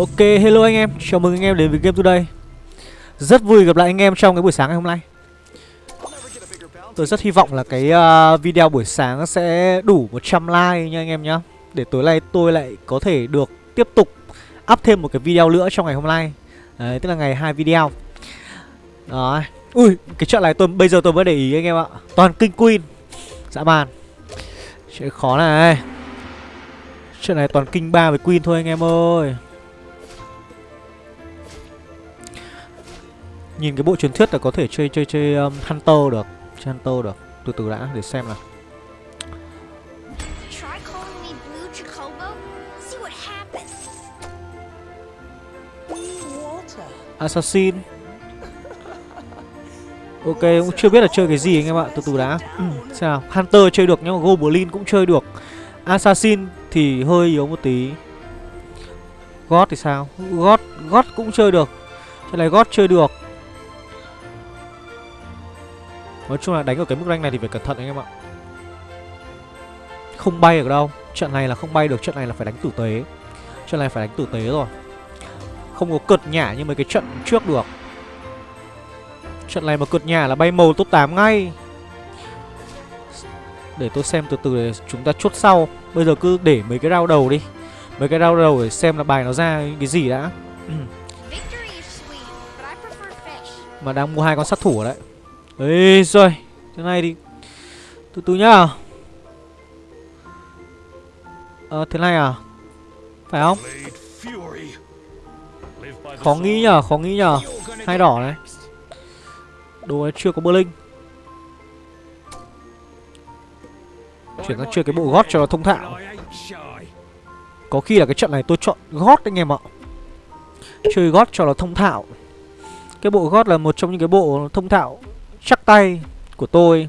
Ok, hello anh em, chào mừng anh em đến với Game Today. Rất vui gặp lại anh em trong cái buổi sáng ngày hôm nay. Tôi rất hy vọng là cái uh, video buổi sáng sẽ đủ 100 like nha anh em nhá. Để tối nay tôi lại có thể được tiếp tục up thêm một cái video nữa trong ngày hôm nay. Đấy, tức là ngày hai video. Đó Ui, cái trận này tôi bây giờ tôi mới để ý anh em ạ. Toàn kinh queen. Dã man. Chuyện khó này. Trận này toàn kinh ba với queen thôi anh em ơi. Nhìn cái bộ truyền thuyết là có thể chơi chơi chơi um, Hunter được Chơi Hunter được. Từ từ đã để xem nào. Assassin. Ok cũng chưa biết là chơi cái gì anh em ạ. Từ từ đã. Ừ, nào. Hunter chơi được nhưng mà Goblin cũng chơi được. Assassin thì hơi yếu một tí. God thì sao? God, God cũng chơi được. Cái này God chơi được Nói chung là đánh ở cái mức rank này thì phải cẩn thận anh em ạ. Không bay được đâu. Trận này là không bay được Trận này là phải đánh tử tế. Trận này phải đánh tử tế rồi. Không có cợt nhả như mấy cái trận trước được. Trận này mà cợt nhả là bay màu top 8 ngay. Để tôi xem từ từ để chúng ta chốt sau. Bây giờ cứ để mấy cái round đầu đi. Mấy cái round đầu để xem là bài nó ra cái gì đã. Mà đang mua hai con sát thủ ở đấy Ê rồi Thế này thì Từ từ nhá. Ờ thế này à? Phải không? Khó nghĩ nhở Khó nghĩ nhở Hai đỏ này. Đồ này chưa có bơ linh Chuyển sang chơi cái bộ gót cho nó thông thạo. Có khi là cái trận này tôi chọn gót anh em ạ. Chơi gót cho nó thông thạo. Cái bộ gót là một trong những cái bộ thông thạo chắc tay của tôi.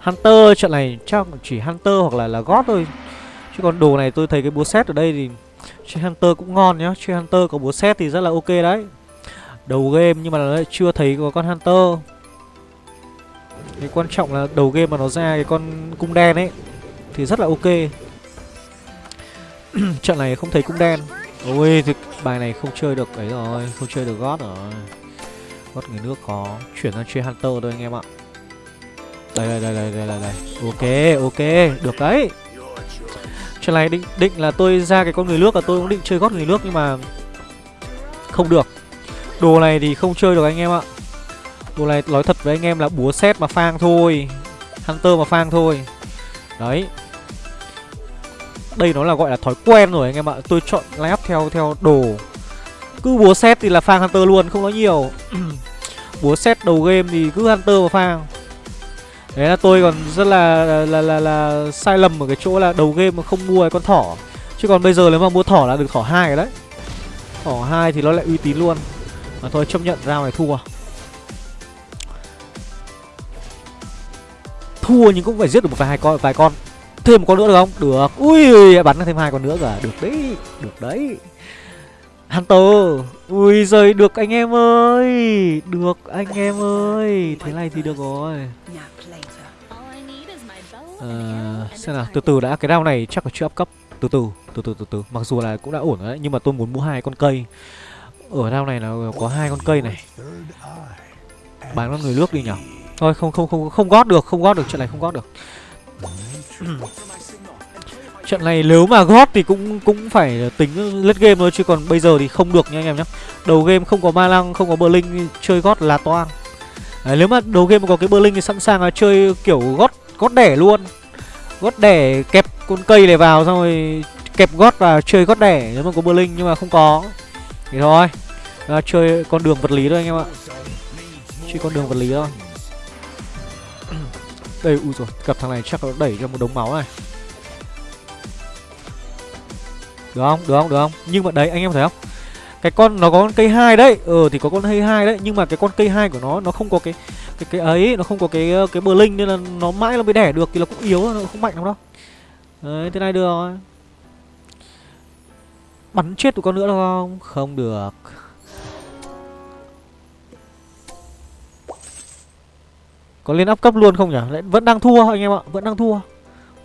Hunter, trận này chắc chỉ Hunter hoặc là là gót thôi. Chứ còn đồ này tôi thấy cái búa set ở đây thì Chơi Hunter cũng ngon nhá. Chơi Hunter có búa set thì rất là ok đấy. Đầu game nhưng mà lại chưa thấy có con Hunter. Cái quan trọng là đầu game mà nó ra cái con cung đen ấy Thì rất là ok. Trận này không thấy cung đen. Ôi, thì bài này không chơi được ấy rồi, Không chơi được gót rồi. Gót người nước có Chuyển sang chơi Hunter thôi anh em ạ. Đây đây đây đây đây đây, đây. Ok ok. Được đấy. Chuyện này định định là tôi ra cái con người nước là tôi cũng định chơi gót người nước nhưng mà Không được. Đồ này thì không chơi được anh em ạ. Đồ này nói thật với anh em là búa xét mà phang thôi. Hunter mà phang thôi. Đấy. Đây nó là gọi là thói quen rồi anh em ạ. Tôi chọn layup theo theo đồ. Cứ búa xét thì là phang Hunter luôn Không nói nhiều. Búa xét đầu game thì cứ Hunter và phang Đấy là tôi còn rất là là, là là là sai lầm ở cái chỗ là đầu game mà không mua cái con thỏ. Chứ còn bây giờ nếu mà mua thỏ là được thỏ hai đấy. Thỏ hai thì nó lại uy tín luôn. Mà thôi chấp nhận round này thua. Thua nhưng cũng phải giết được một vài hai con vài con. Thêm một con nữa được không? Được. Ui bắn thêm hai con nữa cả Được đấy Được đấy. Hunter Ui giời được anh em ơi Được anh em ơi Thế này thì được rồi. À, xem nào từ từ đã cái đao này chắc là chưa up cấp. Từ từ từ từ từ từ mặc dù là cũng đã ổn rồi đấy nhưng mà tôi muốn mua hai con cây. Ở đao này là có hai con cây này. Bán con người nước đi nhở? Thôi không không không không gót được không gót được chuyện này không gót được trận này nếu mà gót thì cũng cũng phải tính lết game thôi chứ còn bây giờ thì không được nha anh em nhé đầu game không có ma lăng không có bờ linh chơi gót là toang. Đấy, nếu mà đầu game mà có cái bờ linh thì sẵn sàng là chơi kiểu gót gót đẻ luôn. Gót đẻ kẹp con cây này vào xong rồi kẹp gót và chơi gót đẻ nếu mà có bờ linh nhưng mà không có. Thì thôi à, chơi con đường vật lý thôi anh em ạ. Chơi con đường vật lý thôi. Đây ui rồi gặp thằng này chắc nó đẩy cho một đống máu này được không? Được không? Được không? Nhưng mà đấy, anh em thấy không? Cái con, nó có con cây hai đấy. Ờ thì có con cây hai đấy. Nhưng mà cái con cây hai của nó nó không có cái cái cái ấy, nó không có cái cái bờ linh nên là nó mãi nó mới đẻ được thì nó cũng yếu, nó không mạnh lắm đâu. Đấy, thế này được rồi. Bắn chết tụi con nữa được không? Không được. Có lên áp cấp luôn không nhỉ? Lại vẫn đang thua anh em ạ. Vẫn đang thua.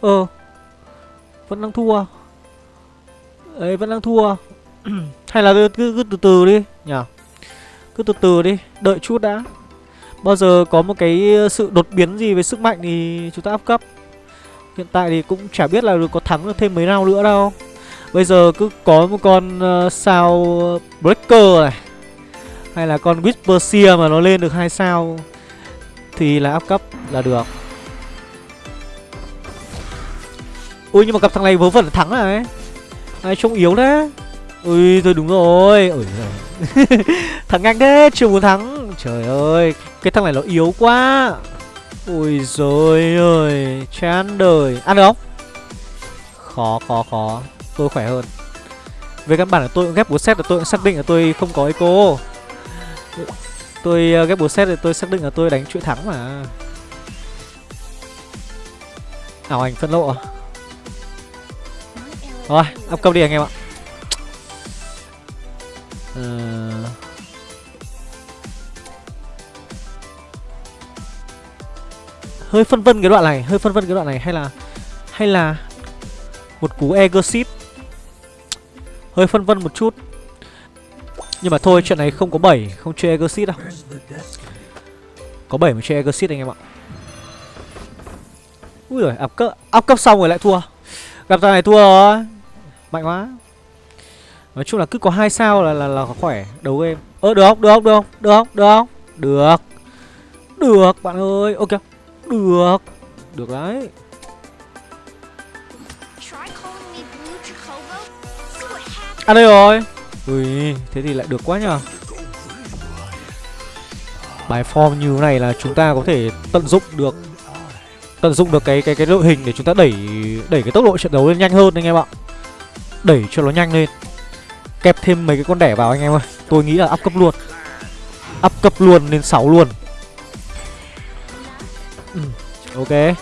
Ờ. Vẫn đang thua ấy vẫn đang thua. Hay là cứ, cứ, cứ từ từ đi nhỉ Cứ từ từ đi Đợi chút đã. Bao giờ có một cái sự đột biến gì về sức mạnh thì chúng ta áp cấp. Hiện tại thì cũng chả biết là có thắng được thêm mấy nào nữa đâu. Bây giờ cứ có một con uh, sao Breaker này Hay là con Whisper Seer mà nó lên được hai sao Thì là áp cấp là được. Ui nhưng mà gặp thằng này vớ vẩn thắng rồi ấy ai, trông yếu đấy Ui, thôi đúng rồi. Ui Thắng nhanh thế, chưa muốn thắng. Trời ơi, Cái thằng này nó yếu quá. Ui rồi ơi Chán đời. Ăn được không? Khó khó khó. Tôi khỏe hơn. Về căn bản là tôi cũng ghép bố set là tôi cũng xác định là tôi không có eco. Tôi ờ, ghép bố set thì tôi xác định là tôi đánh chuỗi thắng mà. Ảo ảnh phân lộ à? Rồi, up cấp đi anh em ạ. Ờ... Hơi phân vân cái đoạn này, hơi phân vân cái đoạn này hay là hay là một cú Egosit Hơi phân vân một chút. Nhưng mà thôi chuyện này không có 7 Không chơi Egosit đâu. Có 7 mà chơi Egosit anh em ạ. Ui rồi up cấp, Up cấp xong rồi lại thua. Gặp thằng này thua rồi. Mạnh quá Nói chung là cứ có hai sao là là, là khỏe Đấu game Ơ được không? Được không? Được không? Được không? Được không? Được Được bạn ơi Ok Được Được đấy. À đây rồi Ui Thế thì lại được quá nhờ Bài form như thế này là chúng ta có thể tận dụng được Tận dụng được cái cái cái đội hình để chúng ta đẩy đẩy cái tốc độ trận đấu lên nhanh hơn anh em ạ Đẩy cho nó nhanh lên. Kẹp thêm mấy cái con đẻ vào anh em ơi. Tôi nghĩ là up cấp luôn. Up cấp luôn lên 6 luôn. Ừ, Ok.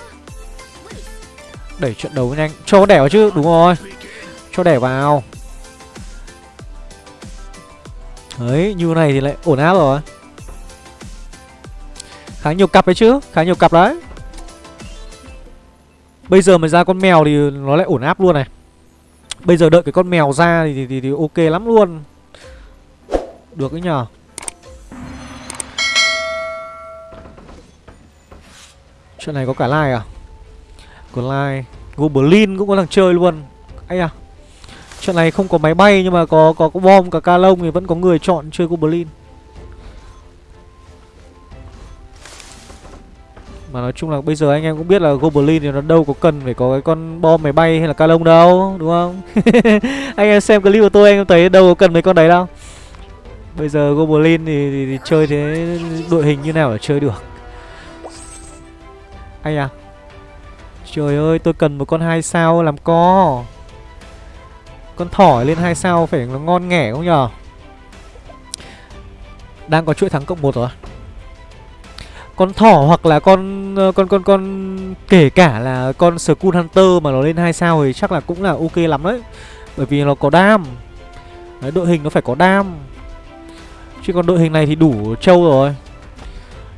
Đẩy trận đấu nhanh. Cho con đẻ vào chứ đúng rồi. Cho đẻ vào. Đấy như này thì lại ổn áp rồi. Khá nhiều cặp đấy chứ Khá nhiều cặp đấy. Bây giờ mà ra con mèo thì nó lại ổn áp luôn này. Bây giờ đợi cái con mèo ra thì, thì, thì, thì ok lắm luôn. Được đấy nhờ. Chuyện này có cả like à? Có like. Goblin cũng có thằng chơi luôn. Ây à Chuyện này không có máy bay nhưng mà có có, có bom cả ca lông thì vẫn có người chọn chơi Goblin Mà nói chung là bây giờ anh em cũng biết là Goblin thì nó đâu có cần phải có cái con bom máy bay hay là ca lông đâu Đúng không? anh em xem clip của tôi anh em thấy đâu có cần mấy con đấy đâu. Bây giờ Goblin thì, thì, thì chơi thế đội hình như nào để chơi được? Anh à Trời ơi tôi cần một con hai sao làm co. Con thỏ lên hai sao phải nó ngon nghẻ không nhờ Đang có chuỗi thắng cộng một rồi con thỏ hoặc là con ờ, con con con kể cả là con Skull Hunter mà nó lên hai sao thì chắc là cũng là ok lắm đấy. Bởi vì nó có đam. Đấy, đội hình nó phải có đam. Chứ còn đội hình này thì đủ trâu rồi.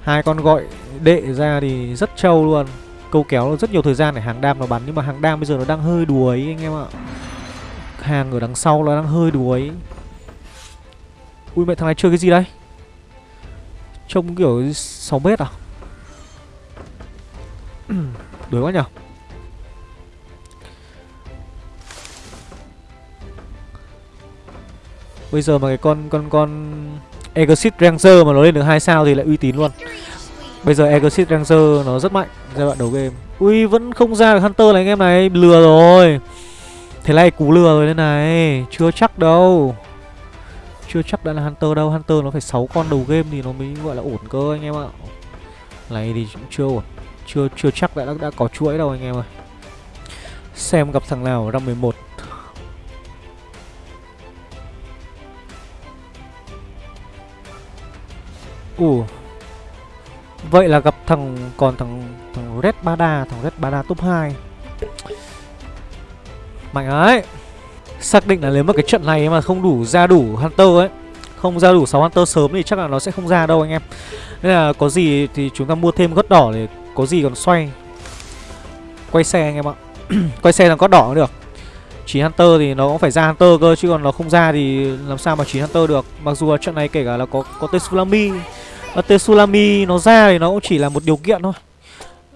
Hai con gọi đệ ra thì rất trâu luôn. Câu kéo rất nhiều thời gian để hàng đam nó bắn nhưng mà hàng đam bây giờ nó đang hơi đuối anh em ạ. Hàng ở đằng sau nó đang hơi đuối. Ui mẹ thằng này chơi cái gì đây? Trông kiểu 6 mét à? Đuổi quá nhở? Bây giờ mà cái con con con Exit Ranger mà nó lên được hai sao thì lại uy tín luôn. Bây giờ Exit Ranger nó rất mạnh giai đoạn đầu game. Ui vẫn không ra được Hunter này anh em này Lừa rồi. Thế này cú lừa rồi đây này Chưa chắc đâu chưa chắc đã là Hunter đâu. Hunter nó phải 6 con đầu game thì nó mới gọi là ổn cơ anh em ạ. Này thì cũng chưa ổn. Chưa chưa chắc đã, đã, đã có chuỗi đâu anh em ơi. Xem gặp thằng nào ra 11 Ủa Vậy là gặp thằng Còn thằng thằng Red Bada Thằng Red Bada top 2 Mạnh ấy. Xác định là nếu mà cái trận này mà không đủ ra đủ Hunter ấy Không ra đủ 6 Hunter sớm thì chắc là nó sẽ không ra đâu anh em. Nên là có gì thì chúng ta mua thêm gót đỏ để có gì còn xoay. Quay xe anh em ạ. Quay xe làm gót đỏ cũng được. Chỉ Hunter thì nó cũng phải ra Hunter cơ Chứ còn nó không ra thì làm sao mà chỉ Hunter được. Mặc dù là trận này kể cả là có có tesulami, tesulami nó ra thì nó cũng chỉ là một điều kiện thôi.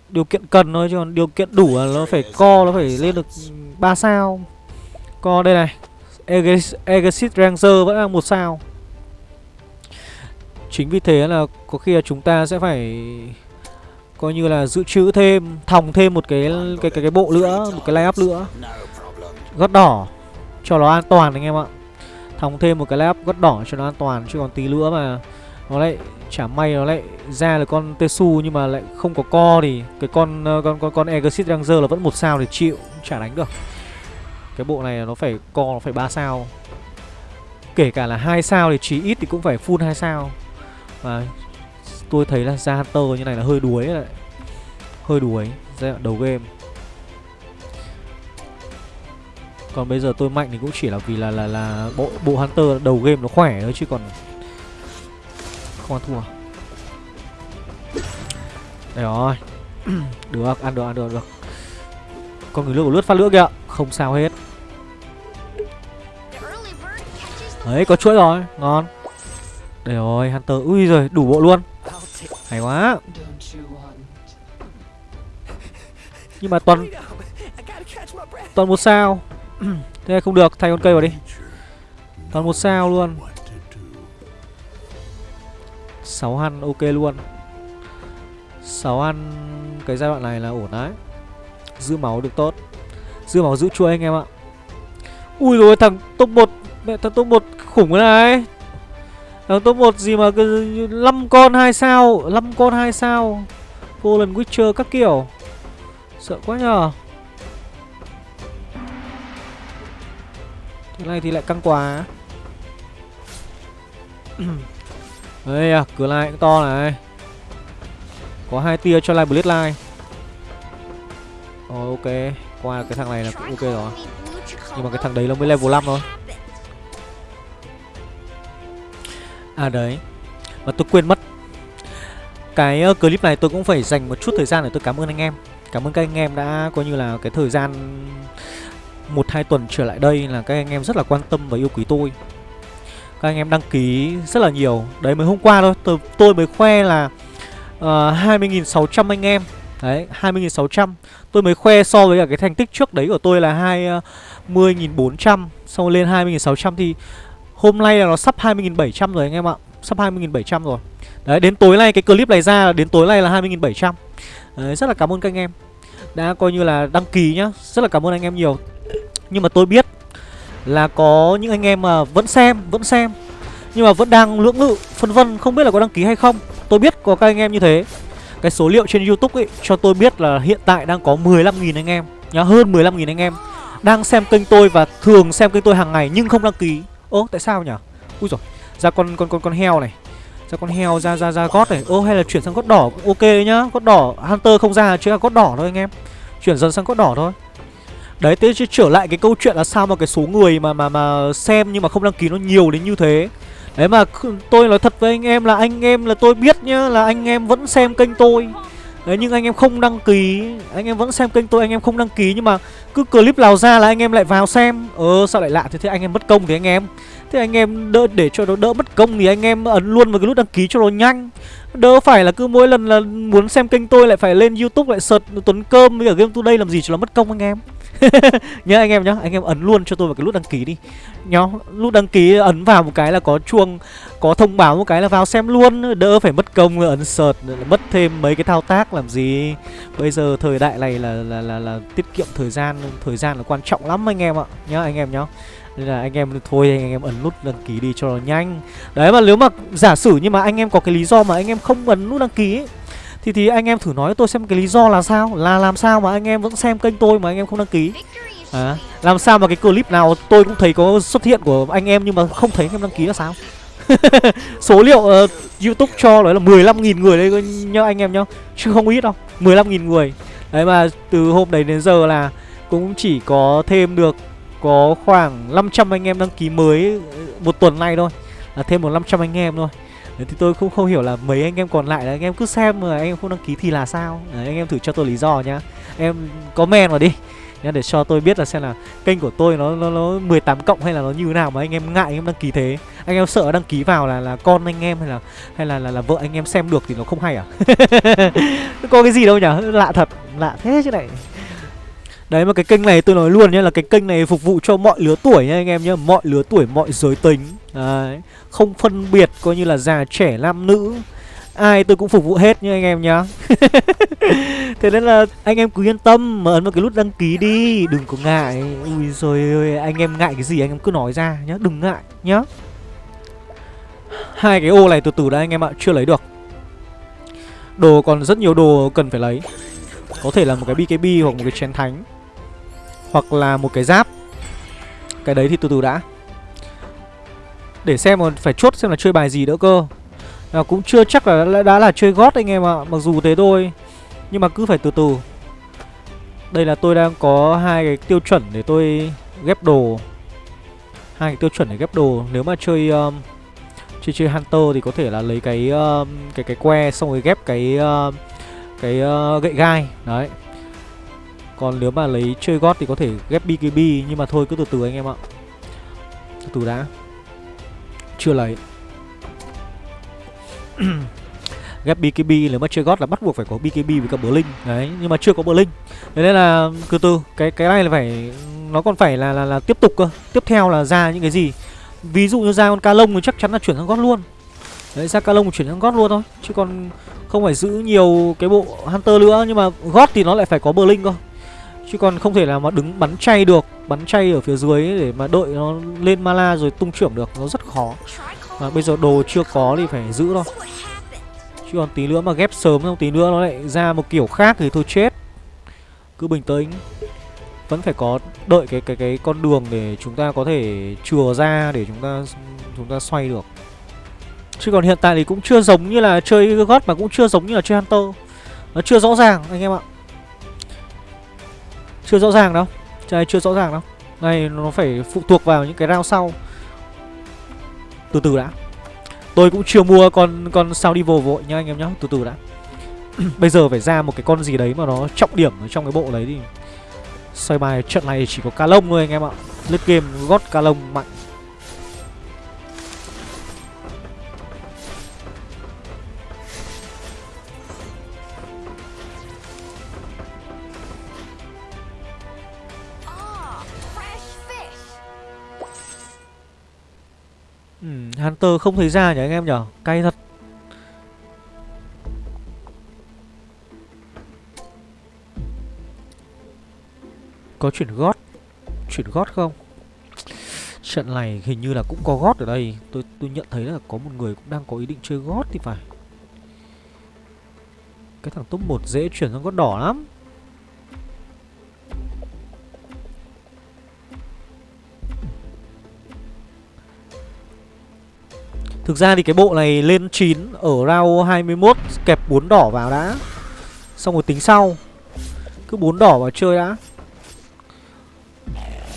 Điều kiện cần thôi chứ còn điều kiện đủ là nó phải co Nó phải lên được 3 sao. Co đây này Exit Ranger vẫn là một sao Chính vì thế là có khi là chúng ta sẽ phải coi như là dự trữ thêm, thòng thêm một cái cái cái cái bộ nữa, một cái layup nữa. Gót đỏ cho nó an toàn anh em ạ. Thòng thêm một cái layup gót đỏ cho nó an toàn chứ còn tí nữa mà nó lại chả may nó lại ra là con Tesu nhưng mà lại không có co thì cái con con con con Exit Ranger là vẫn một sao thì chịu, chả đánh được. Cái bộ này nó phải co nó phải ba sao. Kể cả là hai sao thì chí ít thì cũng phải full hai sao. Và tôi thấy là ra Hunter như này là hơi đuối đấy. Hơi đuối giai đoạn đầu game. Còn bây giờ tôi mạnh thì cũng chỉ là vì là là là bộ bộ Hunter đầu game nó khỏe thôi chứ còn không ăn thua. Đây rồi. được, ăn được, ăn được, được. Con người lướt của lướt phát lửa kìa, không sao hết. Đấy, có chuỗi rồi, ngon. Đây rồi, Hunter. Ui rồi, đủ bộ luôn. Hay quá. Nhưng mà toàn toàn một sao. Thế này không được, thay con cây vào đi. Toàn một sao luôn. 6 ăn ok luôn. 6 ăn cái giai đoạn này là ổn đấy. Giữ máu được tốt. Giữ máu giữ chuỗi anh em ạ. Ui rồi thằng top 1 Mẹ thằng top 1 khủng cái này. Đằng top 1 gì mà cứ 5 con 2 sao 5 con 2 sao. Golden Witcher các kiểu. Sợ quá nhờ. Thế này thì lại căng quá. Đây à, cửa lại cũng to này. Có hai tia cho lại Blade Line. Rồi ok. Qua cái thằng này là cũng ok rồi. Nhưng mà cái thằng đấy nó mới level 5 thôi. À đấy. Mà tôi quên mất. Cái uh, clip này tôi cũng phải dành một chút thời gian để tôi cảm ơn anh em. Cảm ơn các anh em đã coi như là cái thời gian một hai tuần trở lại đây là các anh em rất là quan tâm và yêu quý tôi. Các anh em đăng ký rất là nhiều. Đấy mới hôm qua thôi. Tôi, tôi mới khoe là ờ, uh, 20.600 anh em. Đấy 20.600 Tôi mới khoe so với cả cái thành tích trước đấy của tôi là 20.400 ờ, Xong lên 20.600 thì Hôm nay là nó sắp 20.700 rồi anh em ạ. Sắp 20.700 rồi. Đấy đến tối nay cái clip này ra đến tối nay là 20.700 Đấy rất là cảm ơn các anh em. Đã coi như là đăng ký nhá Rất là cảm ơn anh em nhiều. Nhưng mà tôi biết là có những anh em mà vẫn xem, vẫn xem Nhưng mà vẫn đang lưỡng lự, phân vân không biết là có đăng ký hay không. Tôi biết có các anh em như thế. Cái số liệu trên Youtube ấy cho tôi biết là hiện tại đang có 15.000 anh em Nhá, hơn 15.000 anh em Đang xem kênh tôi và thường xem kênh tôi hàng ngày nhưng không đăng ký. Ô, tại sao nhỉ Ui rồi ra con con con con heo này. Ra con heo ra ra ra gót này. Ô hay là chuyển sang gót đỏ cũng ok đấy nhá. Gót đỏ hunter không ra chỉ là gót đỏ thôi anh em. Chuyển dần sang gót đỏ thôi. Đấy thế chứ trở lại cái câu chuyện là sao mà cái số người mà mà mà xem nhưng mà không đăng ký nó nhiều đến như thế. Đấy mà tôi nói thật với anh em là anh em là tôi biết nhá là anh em vẫn xem kênh tôi. Đấy, nhưng anh em không đăng ký. Anh em vẫn xem kênh tôi, anh em không đăng ký, Nhưng mà cứ clip nào ra là anh em lại vào xem. Ờ sao lại lạ thế? Thế anh em mất công thì anh em. Thế anh em đỡ, để cho nó đỡ mất công Thì anh em ấn luôn vào cái nút đăng ký cho nó nhanh. Đỡ phải là cứ mỗi lần là muốn xem kênh tôi lại phải lên youtube lại search Tuấn Cơm với cả Game Today làm gì cho nó mất công anh em. Nhá anh em nhá anh em ấn luôn cho tôi vào cái nút đăng ký đi. Nhá nút đăng ký ấn vào một cái là có chuông có thông báo một cái là vào xem luôn. Đỡ phải mất công ấn search mất thêm mấy cái thao tác làm gì. Bây giờ thời đại này là là là, là tiết kiệm thời gian thời gian là quan trọng lắm anh em ạ. Nhá anh em nhá nên là anh em thôi anh em ấn nút đăng ký đi cho nó nhanh đấy mà nếu mà giả sử nhưng mà anh em có cái lý do mà anh em không ấn nút đăng ký ấy, thì thì anh em thử nói tôi xem cái lý do là sao là làm sao mà anh em vẫn xem kênh tôi mà anh em không đăng ký à, làm sao mà cái clip nào tôi cũng thấy có xuất hiện của anh em nhưng mà không thấy anh em đăng ký là sao số liệu uh, youtube cho nói là 15.000 người đấy nhá anh em nhá chứ không ít đâu 15.000 người đấy mà từ hôm đấy đến giờ là cũng chỉ có thêm được có khoảng 500 anh em đăng ký mới một tuần nay thôi là thêm một 500 anh em thôi Đấy, thì tôi cũng không hiểu là mấy anh em còn lại là anh em cứ xem mà anh em không đăng ký thì là sao Đấy, anh em thử cho tôi lý do nhá em comment vào đi nhá để cho tôi biết là xem là kênh của tôi nó nó nó 18 cộng hay là nó như thế nào mà anh em ngại anh em đăng ký thế anh em sợ đăng ký vào là là con anh em hay là hay là là, là vợ anh em xem được thì nó không hay à có cái gì đâu nhỉ lạ thật lạ thế chứ này Đấy mà cái kênh này tôi nói luôn nhé là cái kênh này phục vụ cho mọi lứa tuổi nha anh em nhé mọi lứa tuổi, mọi giới tính. Đấy, không phân biệt coi như là già trẻ nam nữ. Ai tôi cũng phục vụ hết nha anh em nhá. Thế nên là anh em cứ yên tâm mà ấn vào cái nút đăng ký đi, đừng có ngại. Ui rồi ơi, anh em ngại cái gì anh em cứ nói ra nhá, đừng ngại nhá. Hai cái ô này từ từ đã anh em ạ, chưa lấy được. Đồ còn rất nhiều đồ cần phải lấy. Có thể là một cái BKB hoặc một cái chén thánh hoặc là một cái giáp. Cái đấy thì từ từ đã. Để xem còn phải chốt xem là chơi bài gì nữa cơ. À, Cũng chưa chắc là đã, đã là chơi gót anh em ạ Mặc dù thế thôi. Nhưng mà cứ phải từ từ. Đây là tôi đang có hai cái tiêu chuẩn để tôi ghép đồ. Hai cái tiêu chuẩn để ghép đồ. Nếu mà chơi um, chơi chơi Hunter thì có thể là lấy cái um, cái cái que xong rồi ghép cái uh, cái uh, gậy gai. Đấy còn nếu mà lấy chơi gót thì có thể ghép BKB Nhưng mà thôi cứ từ từ anh em ạ. Từ từ đã. Chưa lấy. Ghép BKB nếu mà chơi gót là bắt buộc phải có BKB với cả Blink Đấy nhưng mà chưa có Blink Thế nên là từ từ Cái cái này là phải Nó còn phải là, là, là tiếp tục cơ. Tiếp theo là ra những cái gì? Ví dụ như ra con ca lông thì chắc chắn là chuyển sang gót luôn. Đấy ra ca lông chuyển sang gót luôn thôi. Chứ còn không phải giữ nhiều cái bộ Hunter nữa Nhưng mà gót thì nó lại phải có Blink cơ. Chứ còn không thể là mà đứng bắn chay được, Bắn chay ở phía dưới để mà đợi nó lên mala rồi tung trưởng được, Nó rất khó. Mà bây giờ đồ chưa có thì phải giữ thôi. Chứ còn tí nữa mà ghép sớm xong, tí nữa nó lại ra một kiểu khác thì thôi chết. Cứ bình tĩnh. Vẫn phải có đợi cái cái cái con đường để chúng ta có thể chừa ra, để chúng ta chúng ta xoay được. Chứ còn hiện tại thì cũng chưa giống như là chơi gót mà cũng chưa giống như là chơi Hunter. Nó chưa rõ ràng, anh em ạ chưa rõ ràng đâu. Trời chưa rõ ràng đâu. Này nó phải phụ thuộc vào những cái round sau. Từ từ đã. Tôi cũng chưa mua con con sao đi vô vội nha anh em nhá. Từ từ đã. Bây giờ phải ra một cái con gì đấy mà nó trọng điểm ở trong cái bộ đấy thì Xoay bài trận này chỉ có ca lông thôi anh em ạ. Lướt game gót ca lông mạnh. Hunter không thấy ra nhỉ anh em nhỉ? Cay thật. Có chuyển gót. Chuyển gót không? Trận này hình như là cũng có gót ở đây. Tôi tôi nhận thấy là có một người cũng đang có ý định chơi gót thì phải. Cái thằng top 1 dễ chuyển sang gót đỏ lắm. Thực ra thì cái bộ này lên 9 ở round 21 kẹp 4 đỏ vào đã. Xong rồi tính sau. Cứ 4 đỏ vào chơi đã.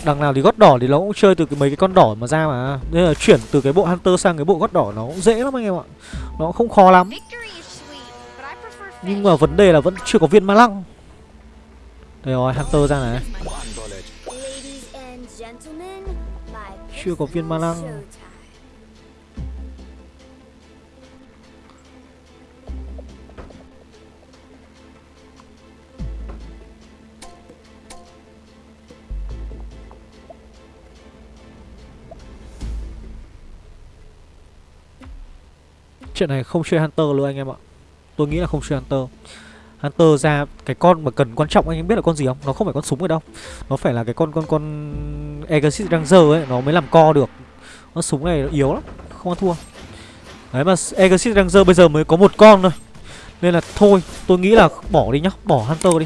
Đằng nào thì gót đỏ thì nó cũng chơi từ cái mấy cái con đỏ mà ra mà. Nên là chuyển từ cái bộ Hunter sang cái bộ gót đỏ nó cũng dễ lắm anh em ạ. Nó không khó lắm. Nhưng mà vấn đề là vẫn chưa có viên ma lăng. Đây rồi, Hunter ra này. Chưa có viên ma lăng. Chuyện này không chơi Hunter luôn anh em ạ. Tôi nghĩ là không chơi Hunter. Hunter ra cái con mà cần quan trọng anh em biết là con gì không? Nó không phải con súng ở đâu. Nó phải là cái con con con Exit Ranger ấy Nó mới làm co được. Con súng này yếu lắm Không ăn thua. Đấy mà Exit Ranger bây giờ mới có một con thôi. Nên là thôi tôi nghĩ là bỏ đi nhá Bỏ Hunter đi.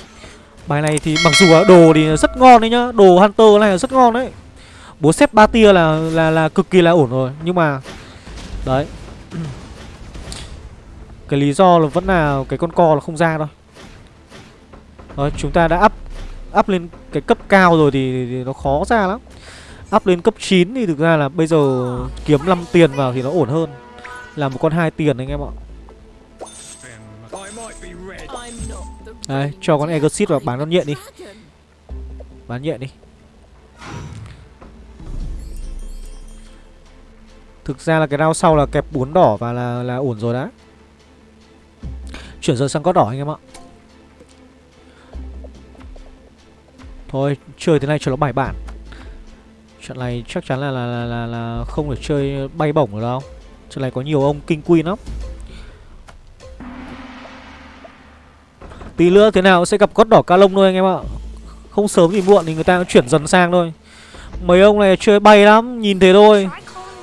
Bài này thì mặc dù đồ thì rất ngon đấy nhá Đồ Hunter này là rất ngon đấy. Bố xếp ba tia là, là là cực kỳ là ổn rồi Nhưng mà Đấy cái lý do là vẫn là cái con co là không ra thôi. Đấy, chúng ta đã up up lên cái cấp cao rồi thì, thì nó khó ra lắm. Up lên cấp 9 thì thực ra là bây giờ kiếm 5 tiền vào thì nó ổn hơn. Là một con hai tiền anh em ạ. Đấy, cho con Egosit vào bán con nhện đi. Bán nhện đi. Thực ra là cái round sau là kẹp bún đỏ và là là ổn rồi đã. Chuyển dần sang có đỏ anh em ạ. Thôi chơi thế này cho nó bài bản. Trận này chắc chắn là là, là, là, là không được chơi bay bổng được đâu. Trận này có nhiều ông kinh queen lắm. Tí nữa thế nào sẽ gặp gót đỏ ca lông thôi anh em ạ. Không sớm thì muộn thì người ta cũng chuyển dần sang thôi. Mấy ông này chơi bay lắm Nhìn thế thôi.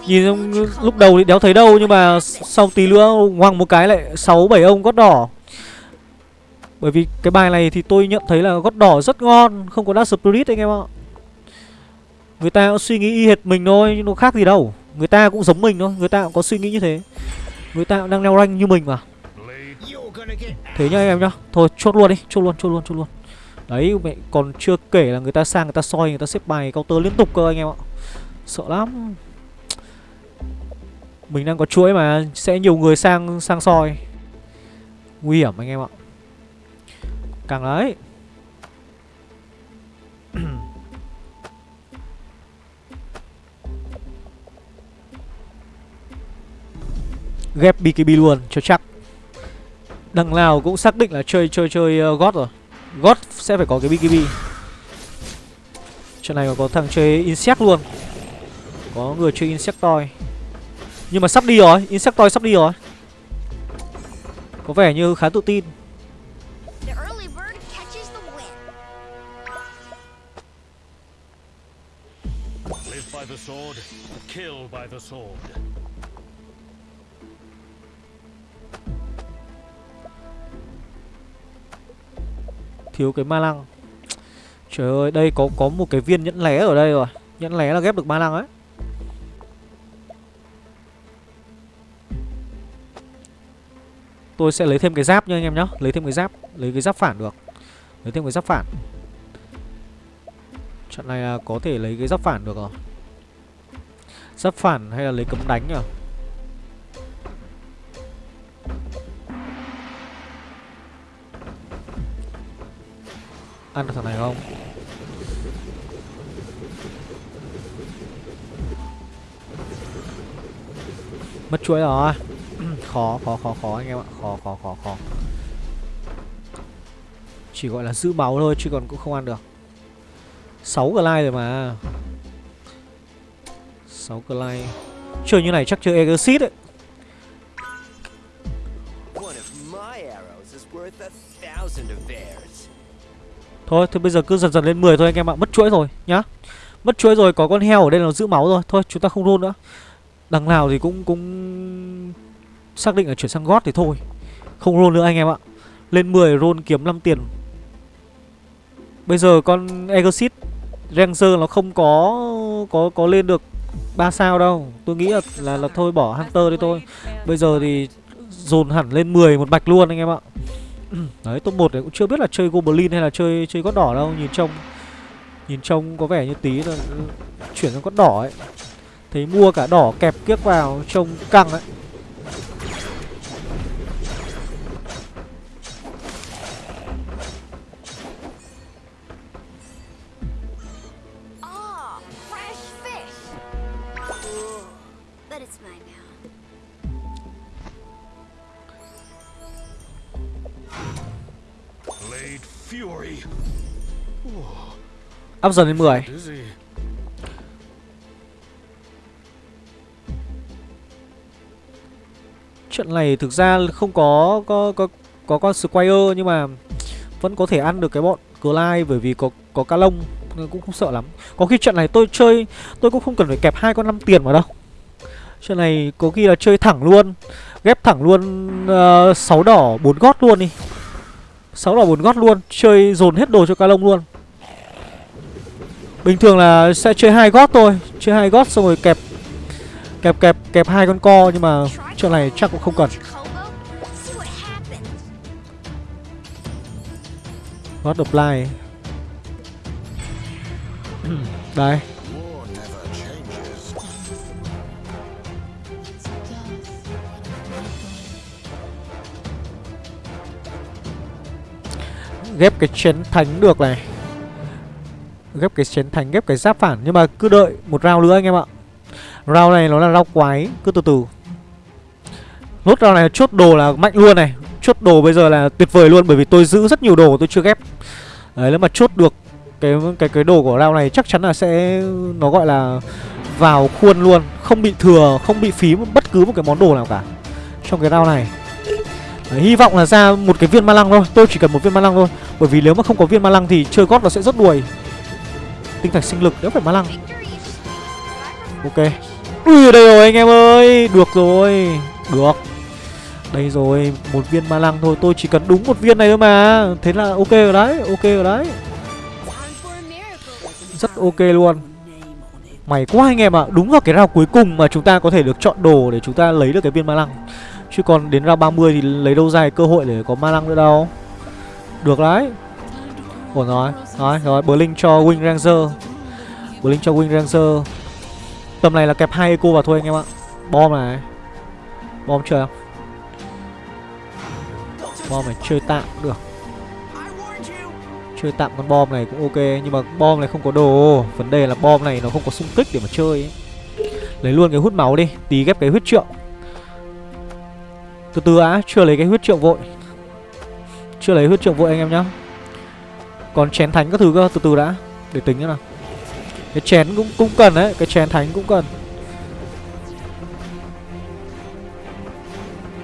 Nhìn lúc đầu thì đéo thấy đâu, Nhưng mà sau tí nữa ngoằng một cái lại 6-7 ông gót đỏ. Bởi vì cái bài này thì tôi nhận thấy là gót đỏ rất ngon, Không có Dark Spirit anh em ạ. Người ta cũng suy nghĩ y hệt mình thôi, Nhưng nó khác gì đâu. Người ta cũng giống mình thôi, Người ta cũng có suy nghĩ như thế. Người ta cũng đang leo rank như mình mà. Thế nhá anh em nhá. Thôi, chốt luôn đi, Chốt luôn chốt luôn chốt luôn. Đấy, mẹ, còn chưa kể là người ta sang, người ta soi, Người ta xếp bài counter liên tục cơ anh em ạ. Sợ lắm. Mình đang có chuỗi mà Sẽ nhiều người sang sang soi. Nguy hiểm anh em ạ. Càng đấy Ghép BKB luôn cho chắc. Đằng nào cũng xác định là chơi chơi chơi uh, God rồi. God sẽ phải có cái BKB Trận này còn có thằng chơi Insect luôn. Có người chơi Insectoid nhưng mà sắp đi rồi Insectoid sắp đi rồi. Có vẻ như khá tự tin. Thiếu cái ma lăng. Trời ơi đây có có một cái viên nhẫn lé ở đây rồi. Nhẫn lé là ghép được ma lăng ấy Tôi sẽ lấy thêm cái giáp nha anh em nhá. Lấy thêm cái giáp, Lấy cái giáp phản được. Lấy thêm cái giáp phản. Trận này là có thể lấy cái giáp phản được rồi. Giáp phản hay là lấy cấm đánh nhỉ? Ăn được thằng này không? Mất chuỗi rồi. Khó khó khó khó anh em ạ. Khó khó khó khó. Chỉ gọi là giữ máu thôi Chứ còn cũng không ăn được. 6 glide rồi mà. 6 glide Chơi như này chắc chơi Exit ấy One of my arrows is worth a thousand of theirs. Thôi thì bây giờ cứ dần dần lên 10 thôi anh em ạ. Mất chuỗi rồi nhá. Mất chuỗi rồi có con heo ở đây là giữ máu rồi. Thôi chúng ta không roll nữa. Đằng nào thì cũng cũng Xác định là chuyển sang gót thì thôi. Không roll nữa anh em ạ. Lên 10 roll kiếm 5 tiền. Bây giờ con Exit Ranger nó không có có có lên được 3 sao đâu. Tôi nghĩ là, là, là thôi bỏ Hunter đi thôi. Bây giờ thì dồn hẳn lên 10 một bạch luôn anh em ạ. Đấy top 1 này cũng chưa biết là chơi Goblin hay là chơi chơi gót đỏ đâu. Nhìn trông Nhìn trông có vẻ như tí là chuyển sang gót đỏ ấy. Thấy mua cả đỏ kẹp kiếc vào trông căng ấy. Up dần lên 10 Chuyện này thực ra không có có có có con Squire nhưng mà vẫn có thể ăn được cái bọn Clyde bởi vì có có cá lông nên cũng không sợ lắm. Có khi trận này tôi chơi tôi cũng không cần phải kẹp hai con năm tiền vào đâu. Trận này có khi là chơi thẳng luôn, ghép thẳng luôn ờ, uh, 6 đỏ 4 gót luôn đi. 6 đỏ 4 gót luôn, chơi dồn hết đồ cho cá lông luôn. Bình thường là sẽ chơi hai gót thôi, chơi hai gót xong rồi kẹp kẹp kẹp kẹp hai con co nhưng mà chuyện này chắc cũng không cần. gót See what Đây. Ghép cái chén thánh được này. Ghép cái chén thánh, ghép cái giáp phản. Nhưng mà cứ đợi một round nữa anh em ạ. Round này nó là round quái Cứ từ từ. Nốt round này chốt đồ là mạnh luôn này. Chốt đồ bây giờ là tuyệt vời luôn Bởi vì tôi giữ rất nhiều đồ tôi chưa ghép. Đấy nếu mà chốt được cái cái cái đồ của round này chắc chắn là sẽ nó gọi là vào khuôn luôn. Không bị thừa không bị phí bất cứ một cái món đồ nào cả trong cái round này. Đấy, hy vọng là ra một cái viên ma lăng thôi. Tôi chỉ cần một viên ma lăng thôi. Bởi vì nếu mà không có viên ma lăng thì chơi gót nó sẽ rất đuổi tinh thạch sinh lực nếu phải ma lăng. Ok. Ui đây rồi anh em ơi. Được rồi. Được. Đây rồi một viên ma lăng thôi. Tôi chỉ cần đúng một viên này thôi mà. Thế là ok rồi đấy ok rồi đấy. Rất ok luôn. Mày quá anh em ạ. Đúng vào cái round cuối cùng mà chúng ta có thể được chọn đồ Để chúng ta lấy được cái viên ma lăng. Chứ còn đến round 30 thì lấy đâu ra cơ hội để có ma lăng nữa đâu. Được đấy Ổn rồi Rồi rồi Blink cho Wing Ranger. Blink cho Wing Ranger. Tầm này là kẹp hai eco vào thôi anh em ạ. Bom này. Bom chơi không Bom này chơi tạm được. Chơi tạm con bom này cũng ok, Nhưng mà bom này không có đồ. Vấn đề là bom này nó không có xung kích để mà chơi ấy. Lấy luôn cái hút máu đi, Tí ghép cái huyết trượng. Từ từ á Chưa lấy cái huyết trượng vội. Chưa lấy huyết trượng vội anh em nhá. Còn chén thánh các thứ cơ, Từ từ đã, Để tính thế nào. Cái chén cũng cũng cần đấy, Cái chén thánh cũng cần.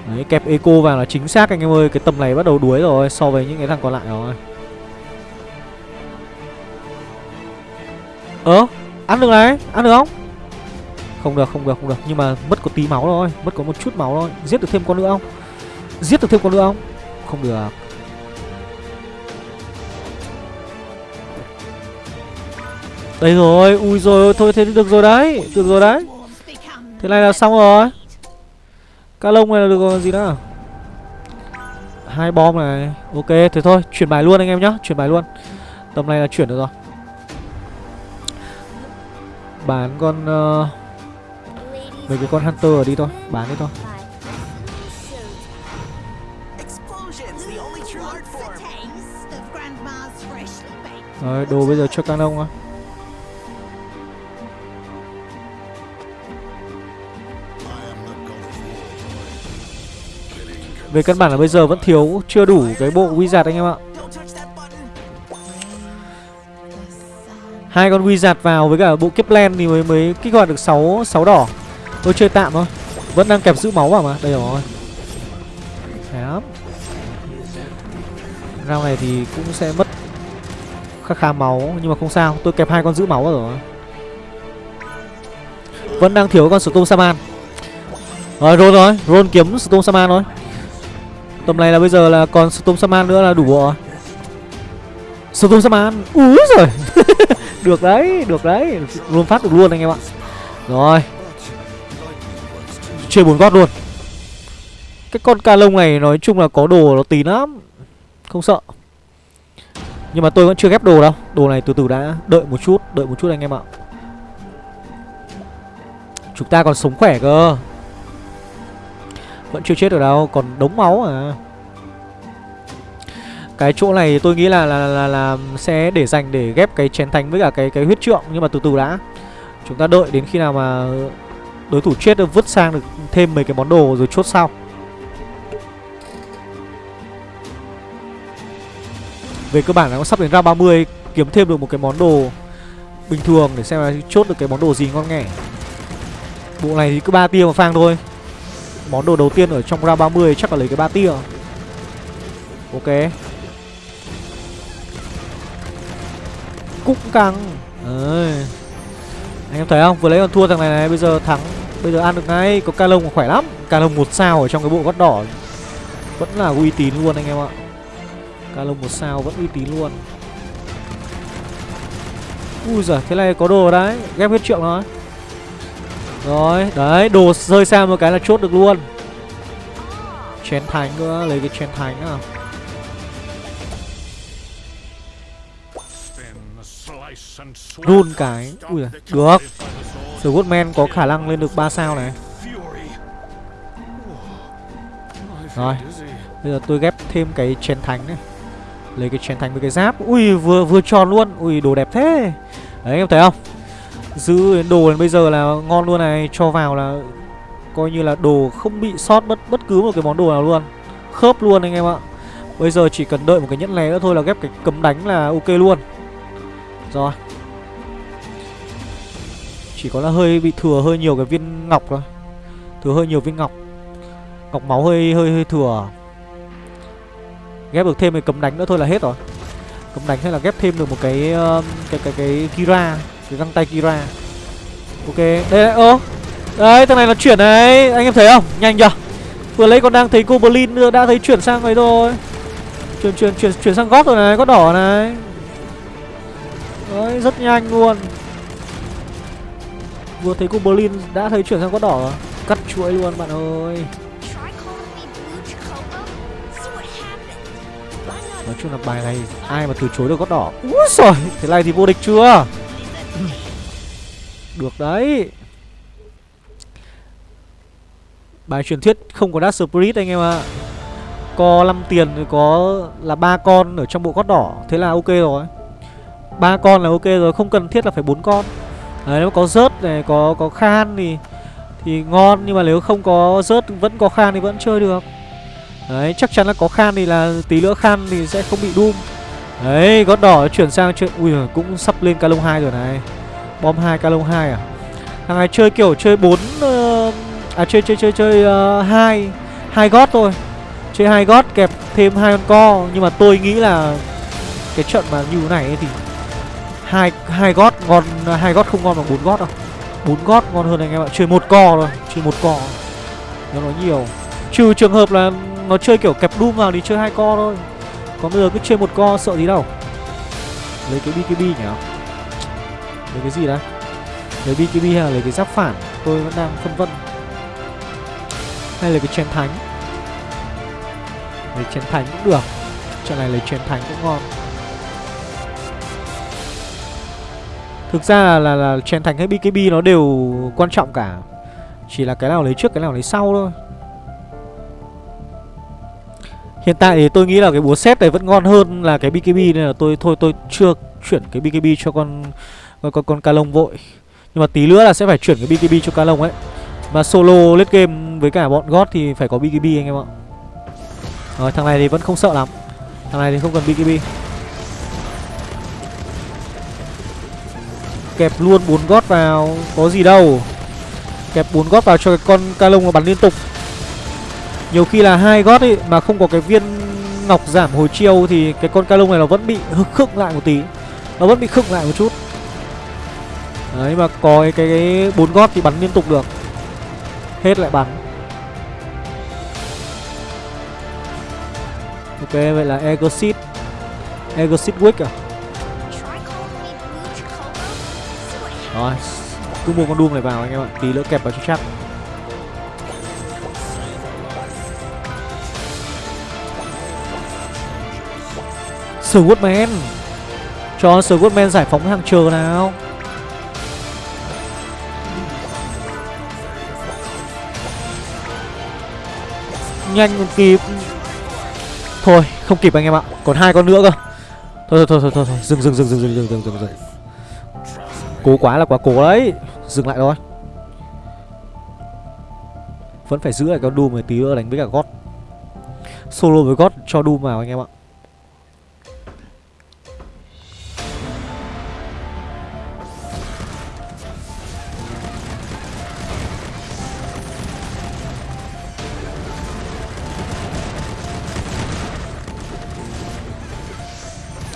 Đấy, kẹp eco vào là chính xác anh em ơi, Cái tầm này bắt đầu đuối rồi, So với những cái thằng còn lại rồi. Ơ, Ăn được này, Ăn được không? Không được không được không được, Nhưng mà mất có tí máu thôi, Mất có một chút máu thôi. Giết được thêm con nữa không? Giết được thêm con nữa không? Không được. Đây rồi Ui rồi Thôi thế được rồi đấy Được rồi đấy. Thế này là xong rồi. Cá lông này là được rồi gì nữa hai bom này Ok thế thôi Chuyển bài luôn anh em nhá Chuyển bài luôn. Tầm này là chuyển được rồi. Bán con uh, Mấy cái con Hunter ở đi thôi Bán đi thôi. Rồi đồ bây giờ cho canon thôi Về căn bản là bây giờ vẫn thiếu, Chưa đủ cái bộ wizard anh em ạ. Hai con wizard vào với cả bộ Kepler thì mới mới kích hoạt được 6 sáu đỏ. Tôi chơi tạm thôi, vẫn đang kẹp giữ máu vào mà, đây rồi. Đấy. lắm. Này thì cũng sẽ mất khá khá máu, nhưng mà không sao, tôi kẹp hai con giữ máu vào rồi. Vẫn đang thiếu con Storm Saman ờ, rồi roll rồi roll kiếm Storm Saman thôi tầm này là bây giờ là còn Storm Saman nữa là đủ bộ Storm Saman úi rồi được đấy được đấy. Luôn phát được luôn anh em ạ. Rồi. Chơi bốn gót luôn. Cái con ca lông này nói chung là có đồ nó tí lắm. Không sợ. Nhưng mà tôi vẫn chưa ghép đồ đâu. Đồ này từ từ đã đợi một chút, đợi một chút anh em ạ. Chúng ta còn sống khỏe cơ vẫn chưa chết được đâu còn đống máu à? Cái chỗ này tôi nghĩ là là, là là sẽ để dành để ghép cái chén thánh với cả cái cái huyết trượng nhưng mà từ từ đã. Chúng ta đợi đến khi nào mà đối thủ chết được vứt sang được thêm mấy cái món đồ rồi chốt sau. Về cơ bản là nó sắp đến ra 30 kiếm thêm được một cái món đồ bình thường để xem là chốt được cái món đồ gì ngon nghẻ bộ này thì cứ ba tia mà phang thôi món đồ đầu tiên ở trong ra 30 chắc là lấy cái ba tia. Ok. Cũng căng. Đấy. Anh em thấy không? Vừa lấy còn thua thằng này này, Bây giờ thắng. Bây giờ ăn được ngay. Có ca lông khỏe lắm. Ca lông một sao ở trong cái bộ gót đỏ. Vẫn là uy tín luôn anh em ạ. Ca lông một sao vẫn uy tín luôn. Ui giời, Thế này có đồ đấy. Ghép hết trượng rồi. Rồi Đấy Đồ rơi sang một cái là chốt được luôn. Chén thánh nữa Lấy cái chén thánh à Run cái Ui giời, được. The Woodman có khả năng lên được 3 sao này. Rồi Bây giờ tôi ghép thêm cái chén thánh này. Lấy cái chén thành với cái giáp. Ui vừa vừa tròn luôn. Ui đồ đẹp thế. Đấy em thấy không Giữ đến đồ đến bây giờ là ngon luôn này, Cho vào là Coi như là đồ không bị sót bất bất cứ một cái món đồ nào luôn. Khớp luôn anh em ạ. Bây giờ chỉ cần đợi một cái nhẫn lé nữa thôi là ghép cái cấm đánh là ok luôn. Rồi. Chỉ có là hơi bị thừa hơi nhiều cái viên ngọc thôi. Thừa hơi nhiều viên ngọc. Ngọc máu hơi hơi hơi thừa. Ghép được thêm cái cấm đánh nữa thôi là hết rồi. Cấm đánh hay là ghép thêm được một cái Cái cái cái cái Kira. Cái găng tay Kira. Ok, Đây đây ơ. Đấy, thằng này nó chuyển đấy Anh em thấy không? Nhanh chưa? Vừa lấy còn đang thấy Goblin nữa, Đã thấy chuyển sang ấy rồi. Chuyển chuyển chuyển chuyển sang gót rồi này, Gót đỏ này. Đấy, rất nhanh luôn. Vừa thấy Goblin đã thấy chuyển sang gót đỏ. Rồi Cắt chuỗi luôn, bạn ơi. Nói chung là bài này ai mà từ chối được gót đỏ? Úi giời, Thế này thì vô địch chưa? Được đấy. Bài truyền thuyết không có Dark Spirit anh em ạ. Có 5 tiền thì có là ba con ở trong bộ gót đỏ. Thế là ok rồi. Ba con là ok rồi, Không cần thiết là phải bốn con. Đấy, nếu có rớt này, có có khan thì Thì ngon. Nhưng mà nếu không có rớt, Vẫn có khan thì vẫn chơi được. Đấy, chắc chắn là có khan thì là tí nữa khan thì sẽ không bị doom. Đấy gót đỏ chuyển sang chuyện Ui giời, cũng sắp lên Calong 2 rồi này. Bom 2 Calong 2 à? Thằng này chơi kiểu chơi 4 uh, ờ, À chơi chơi chơi chơi uh, 2 hai gót thôi. Chơi hai gót kẹp thêm hai con co Nhưng mà tôi nghĩ là Cái trận mà như thế này ấy thì hai hai gót ngon hai gót không ngon bằng bốn gót đâu. Bốn gót ngon hơn anh em ạ. Chơi một co thôi chơi một co. Nó nói nhiều. Trừ trường hợp là nó chơi kiểu kẹp đum vào thì chơi hai co thôi còn bây giờ cứ chơi một co sợ gì đâu. Lấy cái bkb nhỉ? Lấy cái gì đấy lấy bkb hay là lấy cái giáp phản? Tôi vẫn đang phân vân. Hay là cái chén thánh? Lấy chén thánh cũng được. Trận này lấy chén thánh cũng ngon. Thực ra là là, là chén thánh hay bkb nó đều quan trọng cả. Chỉ là cái nào lấy trước cái nào lấy sau thôi. Hiện tại thì tôi nghĩ là cái búa xét này vẫn ngon hơn là cái BKB nên là tôi thôi tôi chưa chuyển cái BKB cho con con con, con Calong vội. Nhưng mà tí nữa là sẽ phải chuyển cái BKB cho Calong ấy. Mà solo lết game với cả bọn God thì phải có BKB anh em ạ. Rồi thằng này thì vẫn không sợ lắm. Thằng này thì không cần BKB. Kẹp luôn bốn gót vào, có gì đâu. Kẹp bốn gót vào cho cái con Calong nó bắn liên tục nhiều khi là hai gót ấy mà không có cái viên ngọc giảm hồi chiêu thì cái con ca lông này nó vẫn bị khựng lại một tí. Nó vẫn bị khựng lại một chút. Đấy, mà có cái cái bốn gót thì bắn liên tục được. Hết lại bắn. Ok, vậy là exit exit wick à? Rồi, cứ mua con doom này vào anh em ạ. Tí nữa kẹp vào cho chắc. Swordman Cho Swordman giải phóng hàng chờ nào. Nhanh còn kịp. Thôi không kịp anh em ạ. Còn hai con nữa cơ. Thôi thôi thôi thôi, thôi, thôi. Dừng, dừng dừng dừng dừng dừng dừng dừng dừng. Cố quá là quá cố đấy. Dừng lại thôi. Vẫn phải giữ lại con Doom một tí nữa đánh với cả God. Solo với God cho Doom vào anh em ạ.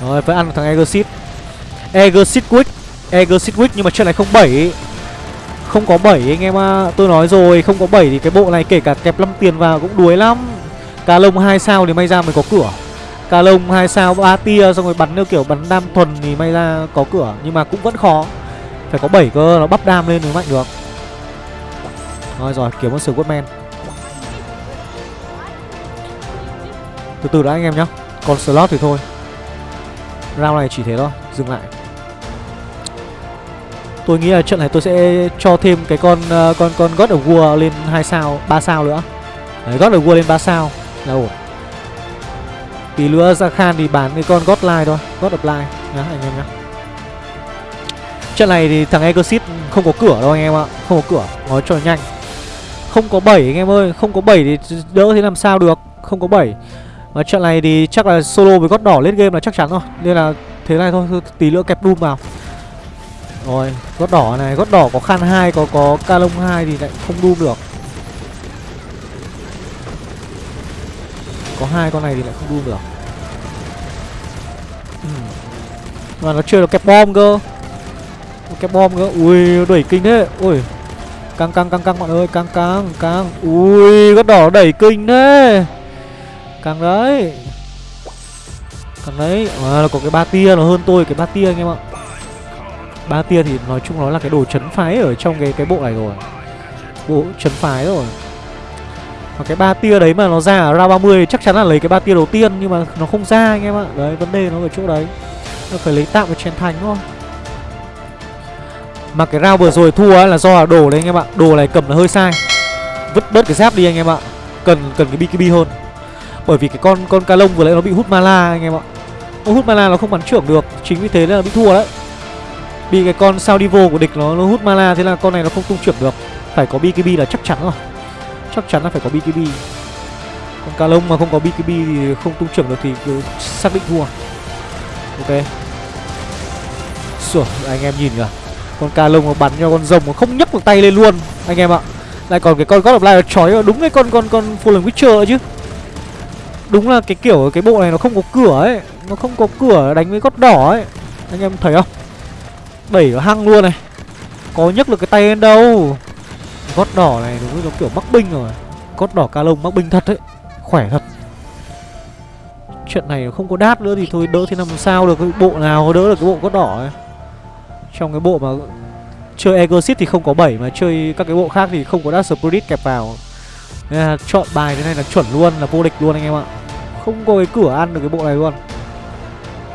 Rồi, phải ăn thằng Exit Exit Quick. Exit Quick nhưng mà trận này không 7 Không có 7 anh em ạ. À. Tôi nói rồi, không có 7 thì cái bộ này kể cả kẹp 5 tiền vào cũng đuối lắm. Cà lông 2 sao thì may ra mới có cửa. Cà lông 2 sao 3 tia, xong rồi bắn theo kiểu bắn đam thuần thì may ra có cửa. Nhưng mà cũng vẫn khó. Phải có 7 cơ, nó bắp đam lên mới mạnh được. Rồi rồi, kiếm con sử Woodman Từ từ đã, anh em nhá. Còn slot thì thôi. Round này chỉ thế thôi Dừng lại. Tôi nghĩ là trận này tôi sẽ cho thêm cái con ờ, con con God of War lên 2 sao, 3 sao nữa. Đấy, God of War lên 3 sao. Là ổn. Tí nữa ra khan thì bán cái con God Line thôi God of Line nhá anh em nhá. Trận này thì thằng Exit không có cửa đâu anh em ạ Không có cửa Nói cho nhanh. Không có 7 anh em ơi Không có 7 thì đỡ thế làm sao được Không có 7 và trận này thì chắc là solo với gót đỏ lên game là chắc chắn rồi. Nên là thế này thôi Tí nữa kẹp Doom vào. Rồi gót đỏ này Gót đỏ có khan 2 Có có calong 2 thì lại không Doom được. Có hai con này thì lại không Doom được. Mà nó chơi được kẹp bom cơ. Kẹp bom cơ. Ui đẩy kinh thế. Ui. Căng căng căng căng bạn ơi. Căng căng căng. Ui gót đỏ đẩy kinh thế càng đấy. Càng đấy. À là có cái ba tia nó hơn tôi, cái ba tia anh em ạ. Ba tia thì nói chung nó là cái đồ chấn phái ở trong cái cái bộ này rồi. Bộ chấn phái rồi. Và cái ba tia đấy mà nó ra ở round 30 chắc chắn là lấy cái ba tia đầu tiên, nhưng mà nó không ra anh em ạ. Đấy, vấn đề nó ở chỗ đấy. Nó phải lấy tạm một chén thành thôi mà cái round vừa rồi thua ấy là do là đồ đấy anh em ạ. Đồ này cầm là hơi sai. Vứt bớt cái giáp đi anh em ạ. Cần cần cái BKB hơn bởi vì cái con con ca lông vừa nãy nó bị hút mana anh em ạ. Nó hút mana nó không bắn trưởng được, chính vì thế nên là bị thua đấy. Bị cái con sao divo của địch nó nó hút mana thế là con này nó không tung trưởng được. Phải có BKB là chắc chắn rồi. Chắc chắn là phải có BKB. Con ca lông mà không có BKB thì không tung trưởng được thì cứ xác định thua. Ok. Sủa, anh em nhìn kìa. Con ca lông nó bắn cho con rồng mà không nhấc được tay lên luôn, anh em ạ. Lại còn cái con God of Light nó chói vào đúng cái con con con Fallen Witcher ấy chứ đúng là cái kiểu cái bộ này nó không có cửa ấy nó không có cửa đánh với gót đỏ ấy. Anh em thấy không? Đẩy nó hăng luôn này. Có nhấc được cái tay lên đâu? Gót đỏ này đúng là kiểu mắc binh rồi. Gót đỏ ca lông mắc binh thật ấy, khỏe thật. Chuyện này không có đát nữa thì thôi đỡ thì làm sao được cái bộ nào đỡ được cái bộ gót đỏ ấy. Trong cái bộ mà chơi Exit thì không có 7 mà chơi các cái bộ khác thì không có đát Spirit kẹp vào. Nên là chọn bài thế này là chuẩn luôn là vô địch luôn anh em ạ. Không có cái cửa ăn được cái bộ này luôn.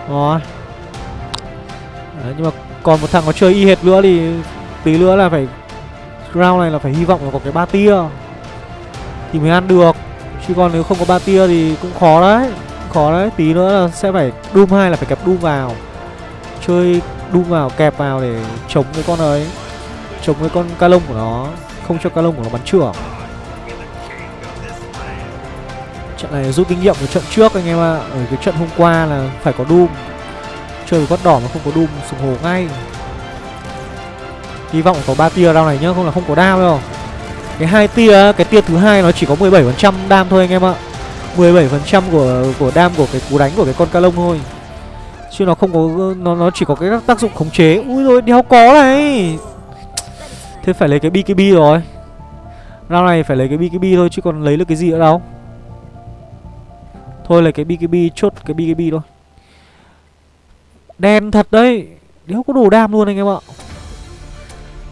Rồi. Đấy, Nhưng mà còn một thằng nó chơi y hệt nữa thì tí nữa là phải round này là phải hy vọng là có cái ba tia. Thì mới ăn được. Chứ còn nếu không có ba tia thì cũng khó đấy. Khó đấy. Tí nữa là sẽ phải doom hai là phải kẹp doom vào. Chơi doom vào kẹp vào để chống cái con ấy. Chống cái con ca lông của nó. Không cho ca lông của nó bắn trưởng trận này rút kinh nghiệm của trận trước anh em ạ. Ở cái trận hôm qua là phải có doom. Chơi với đỏ mà không có doom, sùng hồ ngay. Hy vọng có ba tia round này nhá, không là không có đam đâu. Cái hai tia, cái tia thứ hai nó chỉ có 17% đam thôi anh em ạ. 17% của của đam của cái cú đánh của cái con ca lông thôi. Chứ nó không có, nó nó chỉ có cái tác dụng khống chế. Ui rồi đéo có này. Thế phải lấy cái BKB rồi. Round này phải lấy cái BKB thôi, chứ còn lấy được cái gì nữa đâu thôi lấy cái BKB chốt cái BKB thôi. Đen thật đấy. Nếu có đồ đam luôn anh em ạ.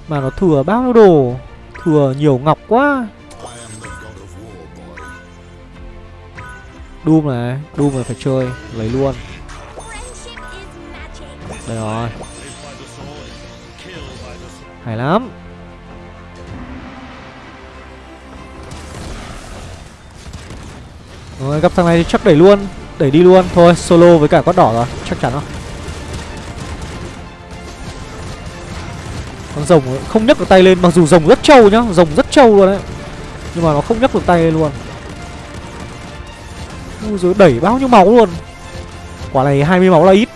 Mà nó thừa bao nhiêu đồ? Thừa nhiều ngọc quá. Doom này Doom này phải chơi, Lấy luôn. Đây rồi. Hay lắm. Rồi, gặp thằng này thì chắc đẩy luôn, Đẩy đi luôn. Thôi, solo với cả quát đỏ rồi, Chắc chắn rồi. Con rồng không nhấc được tay lên, Mặc dù rồng rất trâu nhá, Rồng rất trâu luôn đấy Nhưng mà nó không nhấc được tay lên luôn. Ui rồi đẩy bao nhiêu máu luôn. Quả này 20 máu là ít.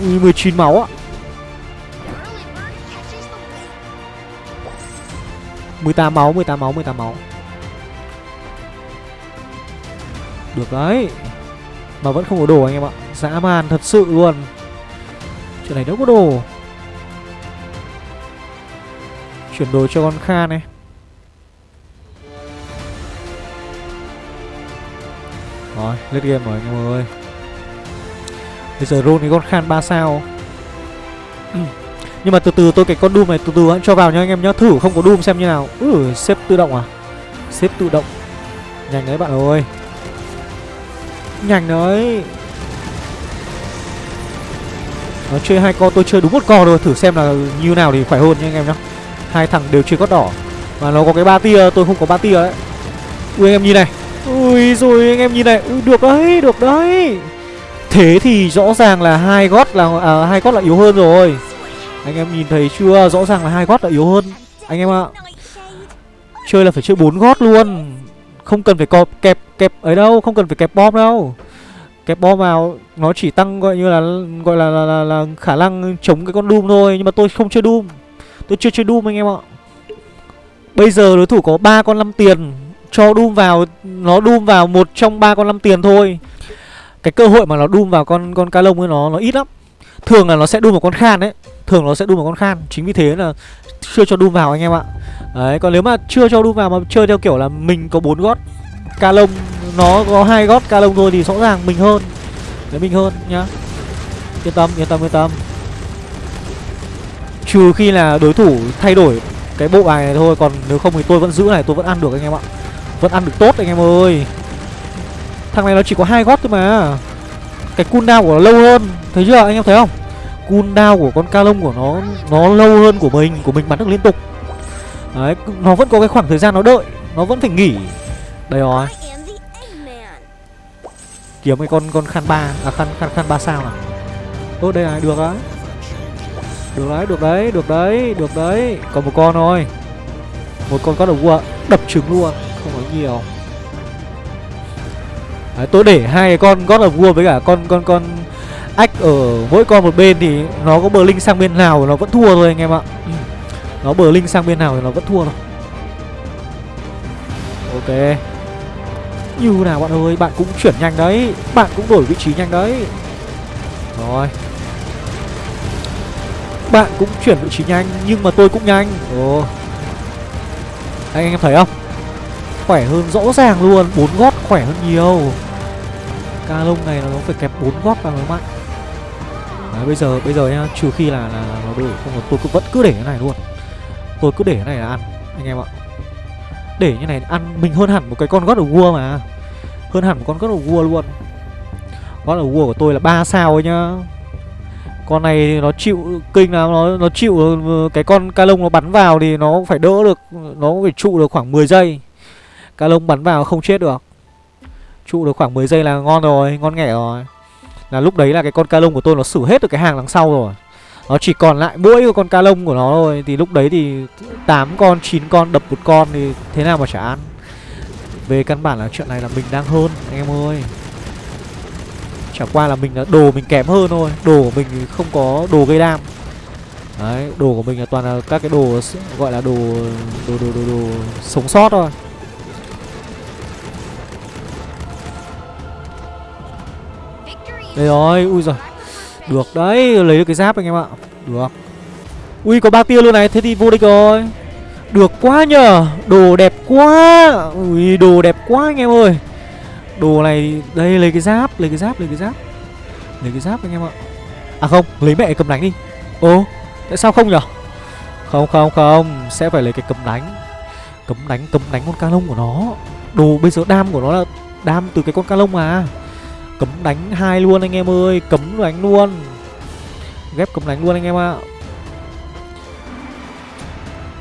Ui 19 máu ạ. Early 18 máu 18 máu 18 máu. Được đấy. Mà vẫn không có đồ anh em ạ. Dã man thật sự luôn. Chuyện này đâu có đồ. Chuyển đồ cho con Kha này. Rồi, lết game rồi anh em ơi. Bây giờ roll cái con Khan 3 sao. Nhưng mà từ từ tôi cái con Doom này từ từ hãy cho vào nha anh em nhá. Thử không có Doom xem như nào. Ừ, xếp tự động à? Xếp tự động. Nhanh đấy bạn ơi. Nhanh đấy. Nó chơi hai con tôi chơi đúng một con rồi Thử xem là như nào thì khỏe hơn nha anh em nhá. Hai thằng đều chơi cốt đỏ. Mà nó có cái ba tia tôi không có ba tia đấy. Ui anh em nhìn này. Ui rồi anh em nhìn này. Ui được đấy được đấy. Thế thì rõ ràng là hai gót là à, hai gót là yếu hơn rồi. Anh em nhìn thấy chưa? Rõ ràng là hai gót là yếu hơn. Anh em ạ. À. chơi là phải chơi bốn gót luôn. Không cần phải co kẹp kẹp ấy đâu không cần phải kẹp bom đâu. Kẹp bom vào nó chỉ tăng gọi như là gọi là là, là, là khả năng chống cái con doom thôi nhưng mà tôi không chơi doom. Tôi chưa chơi doom anh em ạ. Bây giờ đối thủ có ba con năm tiền cho doom vào nó doom vào một trong ba con năm tiền thôi. Cái cơ hội mà nó doom vào con con ca lông ấy nó nó ít lắm. Thường là nó sẽ doom vào con khan đấy. Thường nó sẽ doom vào con khan. Chính vì thế là chưa cho doom vào anh em ạ. Đấy còn nếu mà chưa cho doom vào mà chơi theo kiểu là mình có bốn gót ca lông, nó có hai gót ca lông thôi thì rõ ràng mình hơn. Đấy, mình hơn nhá. Yên tâm yên tâm yên tâm. Trừ khi là đối thủ thay đổi cái bộ bài này thôi, còn nếu không thì tôi vẫn giữ này, tôi vẫn ăn được anh em ạ. Vẫn ăn được tốt anh em ơi. Thằng này nó chỉ có hai gót thôi mà. Cái cooldown của nó lâu hơn, thấy chưa? Anh em thấy không? Cooldown của con ca lông của nó nó lâu hơn của mình của mình bắn được liên tục. Đấy, nó vẫn có cái khoảng thời gian nó đợi, nó vẫn phải nghỉ đây rồi. Kiếm cái con con khăn ba à khăn khăn khăn ba sao nào ô đây này được đấy được đấy được đấy được đấy được đấy. Còn một con thôi. Một con có đầu vua đập trứng luôn không nói nhiều. Đấy, tôi để hai cái con gót of vua với cả con con con ách ở mỗi con một bên thì nó có bờ linh sang bên nào nó vẫn thua thôi anh em ạ. Ừ. nó bờ linh sang bên nào thì nó vẫn thua thôi. Ok như nào bạn ơi bạn cũng chuyển nhanh đấy. Bạn cũng đổi vị trí nhanh đấy. Rồi. Bạn cũng chuyển vị trí nhanh nhưng mà tôi cũng nhanh. Ồ. Anh em thấy không? Khỏe hơn rõ ràng luôn bốn gót khỏe hơn nhiều. Ca lông này nó phải kẹp bốn gót vào mới mạnh Đấy, bây giờ bây giờ nhá trừ khi là là nó đổi không tôi cứ vẫn cứ để cái này luôn. Tôi cứ để cái này là ăn anh em ạ để như này ăn, mình hơn hẳn một cái con God of War mà. Hơn hẳn một con God of War luôn. God of War của tôi là 3 sao ấy nhá. Con này nó chịu kinh là nó nó chịu ừ, cái con ca lông nó bắn vào thì nó phải đỡ được, nó phải trụ được khoảng 10 giây. Ca lông bắn vào không chết được. Trụ được khoảng 10 giây là ngon rồi, ngon nghẻ rồi. Là lúc đấy là cái con ca lông của tôi nó xử hết được cái hàng đằng sau rồi nó chỉ còn lại mỗi con ca lông của nó thôi. Thì lúc đấy thì 8 con 9 con đập một con thì thế nào mà chả ăn. Về căn bản là chuyện này là mình đang hơn anh em ơi. Chả qua là mình là đồ mình kém hơn thôi. Đồ của mình không có đồ gây đam. Đấy, đồ của mình là toàn là các cái đồ gọi là đồ đồ đồ đồ, đồ sống sót thôi. Đây rồi, ui giời. Được đấy, lấy được cái giáp anh em ạ. Được. Ui có ba tia luôn này, thế thì vô địch rồi. Được quá nhờ, đồ đẹp quá. Ui đồ đẹp quá anh em ơi. Đồ này đây lấy cái giáp, lấy cái giáp, lấy cái giáp. Lấy cái giáp anh em ạ. À không, lấy mẹ cầm đánh đi. Ồ, tại sao không nhở? Không không không, sẽ phải lấy cái cầm đánh. Cấm đánh, cấm đánh con ca lông của nó. Đồ bây giờ đam của nó là đam từ cái con ca lông mà. Cấm đánh hai luôn anh em ơi, Cấm đánh luôn. Ghép cấm đánh luôn anh em ạ.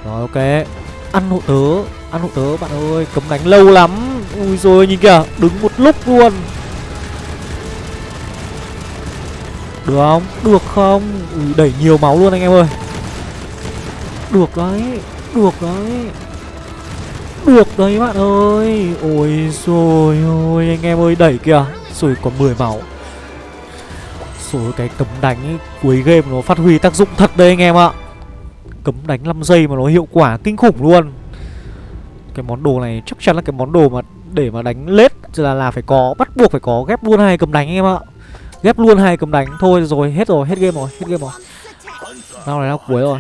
Rồi, ok. Ăn hộ tớ, Ăn hộ tớ, bạn ơi, Cấm đánh lâu lắm. Ui rồi nhìn kìa, Đứng một lúc luôn. Được không? Được không? Ui, đẩy nhiều máu luôn anh em ơi. Được đấy Được đấy. Được đấy, bạn ơi. Ôi rồi ôi, anh em ơi, đẩy kìa. Rồi còn 10 máu. Rồi cái cấm đánh ấy, cuối game nó phát huy tác dụng thật đấy anh em ạ. Cấm đánh 5 giây mà nó hiệu quả kinh khủng luôn. Cái món đồ này chắc chắn là cái món đồ mà để mà đánh lết là là phải có bắt buộc phải có ghép luôn hai cấm đánh anh em ạ. Ghép luôn hai cấm đánh thôi rồi hết rồi hết game rồi hết game rồi. Nào này nào cuối rồi.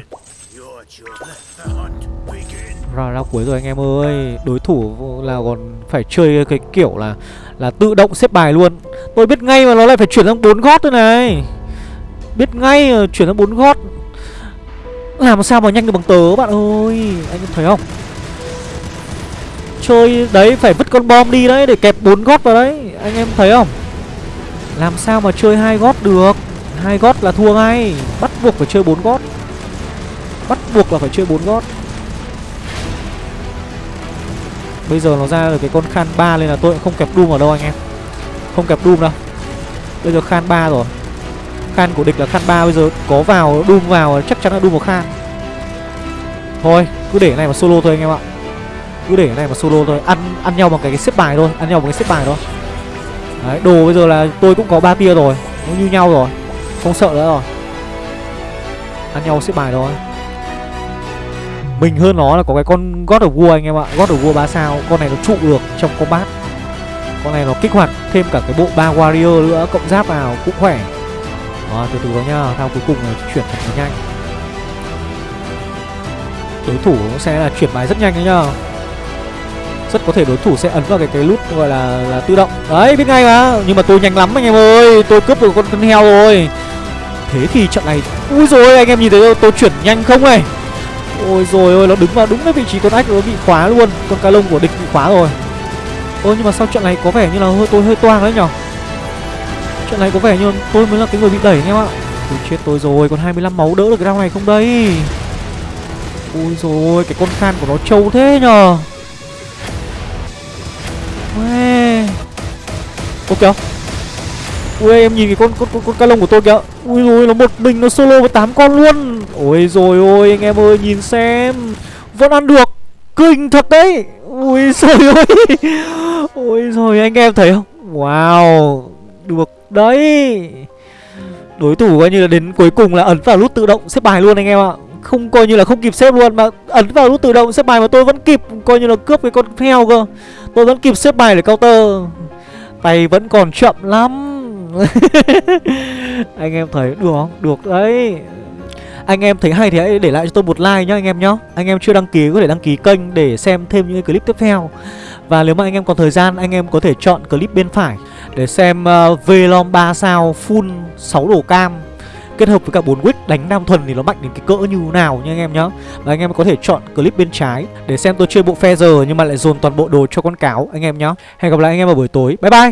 Round nào cuối rồi anh em ơi. Đối thủ là còn phải chơi cái kiểu là là tự động xếp bài luôn. Tôi biết ngay mà nó lại phải chuyển sang bốn gót thôi này. Biết ngay ờ, chuyển sang bốn gót. Làm sao mà nhanh được bằng tớ, bạn ơi? Anh em thấy không? Chơi đấy, phải vứt con bom đi đấy, để kẹp bốn gót vào đấy. Anh em thấy không? Làm sao mà chơi hai gót được? Hai gót là thua ngay. Bắt buộc phải chơi bốn gót. Bắt buộc là phải chơi bốn gót. Bây giờ nó ra được cái con Khan 3 nên là tôi cũng không kẹp Doom ở đâu anh em. Không kẹp Doom đâu. Bây giờ Khan 3 rồi. Khan của địch là Khan 3 Bây giờ có vào Doom vào chắc chắn là Doom vào Khan. Thôi cứ để cái này mà solo thôi anh em ạ. Cứ để cái này mà solo thôi. Ăn ăn nhau bằng cái, cái xếp bài thôi. Ăn nhau bằng cái xếp bài thôi. Đấy đồ bây giờ là tôi cũng có ba tia rồi. Nó như nhau rồi. Không sợ nữa rồi. Ăn nhau xếp bài thôi. Mình hơn nó là có cái con God of War anh em ạ. God of War 3 sao Con này nó trụ được trong combat. Con này nó kích hoạt thêm cả cái bộ ba warrior nữa Cộng giáp vào cũng khỏe. À, từ từ đó nhá Thao cuối cùng là chuyển thật nhanh. Đối thủ cũng sẽ là chuyển bài rất nhanh đấy nhá. Rất có thể đối thủ sẽ ấn vào cái cái nút gọi là là tự động. Đấy biết ngay mà nhưng mà tôi nhanh lắm anh em ơi. Tôi cướp được con con heo rồi. Thế thì trận này ui rồi anh em nhìn thấy tôi, tôi chuyển nhanh không này? Ôi rồi ôi nó đứng vào đúng cái vị trí con ách nó bị khóa luôn. Con cá lông của địch bị khóa rồi. Ôi nhưng mà sau trận này có vẻ như là hơi tôi hơi toang đấy nhở? Trận này có vẻ như tôi mới là cái người bị đẩy anh em ạ. Ui chết tôi rồi còn 25 máu đỡ được cái round này không đây? Ui rồi cái con khan của nó trâu thế nhờ Uê. Ô kìa. Ui em nhìn cái con con con, con ca lông của tôi kìa. Ui rồi nó một mình nó solo với tám con luôn. Ôi rồi ôi, anh em ơi, nhìn xem. Vẫn ăn được. Kinh thật đấy. Ui rồi ôi. Ôi rồi anh em thấy không? Wow, Được đấy. Đối thủ coi như là đến cuối cùng là ấn vào nút tự động xếp bài luôn anh em ạ. Không coi như là không kịp xếp luôn Mà ấn vào nút tự động xếp bài mà tôi vẫn kịp, Coi như là cướp cái con heo cơ. Tôi vẫn kịp xếp bài để counter. Tay vẫn còn chậm lắm. Anh em thấy được không? Được đấy. Anh em thấy hay thì hãy để lại cho tôi một like nhá anh em nhá. Anh em chưa đăng ký có thể đăng ký kênh để xem thêm những clip tiếp theo. Và nếu mà anh em còn thời gian anh em có thể chọn clip bên phải Để xem uh, Velom 3 sao full 6 đồ cam kết hợp với cả 4 wick đánh nam thuần thì nó mạnh đến cái cỡ như nào nha anh em nhá. Và anh em có thể chọn clip bên trái để xem tôi chơi bộ phe giờ nhưng mà lại dồn toàn bộ đồ cho con cáo anh em nhá. Hẹn gặp lại anh em vào buổi tối. Bye bye!